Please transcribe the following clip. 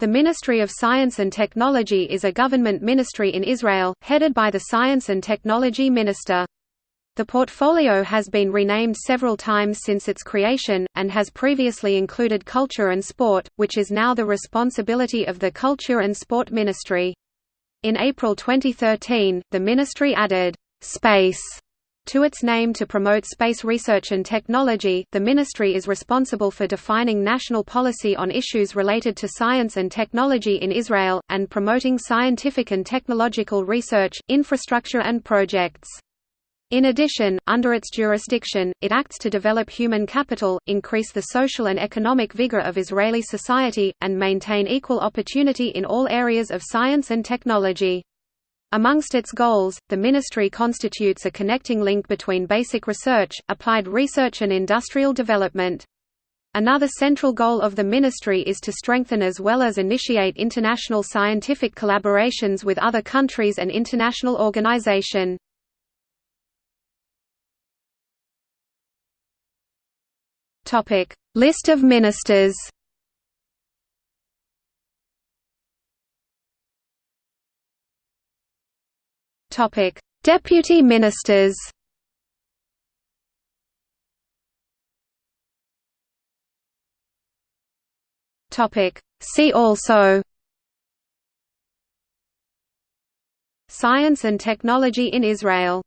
The Ministry of Science and Technology is a government ministry in Israel, headed by the Science and Technology Minister. The portfolio has been renamed several times since its creation, and has previously included culture and sport, which is now the responsibility of the Culture and Sport Ministry. In April 2013, the ministry added, "'Space' To its name to promote space research and technology, the ministry is responsible for defining national policy on issues related to science and technology in Israel, and promoting scientific and technological research, infrastructure and projects. In addition, under its jurisdiction, it acts to develop human capital, increase the social and economic vigor of Israeli society, and maintain equal opportunity in all areas of science and technology. Amongst its goals, the ministry constitutes a connecting link between basic research, applied research and industrial development. Another central goal of the ministry is to strengthen as well as initiate international scientific collaborations with other countries and international organization. List of ministers Topic: Deputy Ministers. Topic: See also. Science and technology in Israel